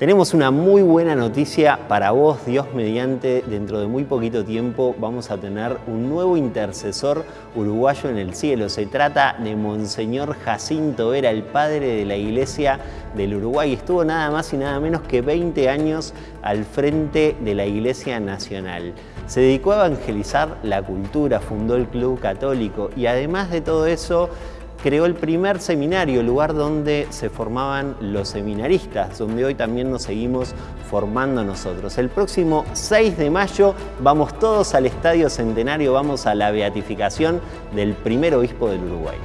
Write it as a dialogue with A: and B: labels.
A: Tenemos una muy buena noticia para vos, Dios mediante, dentro de muy poquito tiempo vamos a tener un nuevo intercesor uruguayo en el cielo. Se trata de Monseñor Jacinto Vera, el padre de la Iglesia del Uruguay. Estuvo nada más y nada menos que 20 años al frente de la Iglesia Nacional. Se dedicó a evangelizar la cultura, fundó el Club Católico y además de todo eso, creó el primer seminario, lugar donde se formaban los seminaristas, donde hoy también nos seguimos formando nosotros. El próximo 6 de mayo vamos todos al Estadio Centenario, vamos a la beatificación del primer obispo del Uruguay.